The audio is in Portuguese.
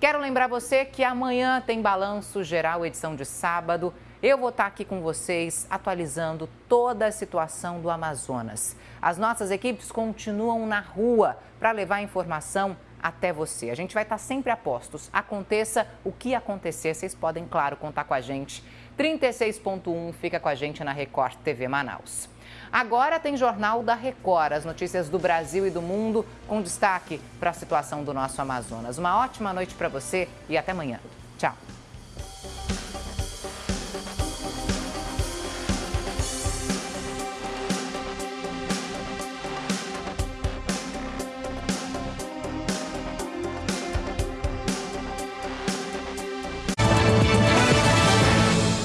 Quero lembrar você que amanhã tem balanço geral, edição de sábado. Eu vou estar aqui com vocês atualizando toda a situação do Amazonas. As nossas equipes continuam na rua para levar informação até você. A gente vai estar sempre a postos. Aconteça o que acontecer, vocês podem, claro, contar com a gente. 36.1 fica com a gente na Record TV Manaus. Agora tem Jornal da Record, as notícias do Brasil e do mundo, com destaque para a situação do nosso Amazonas. Uma ótima noite para você e até amanhã.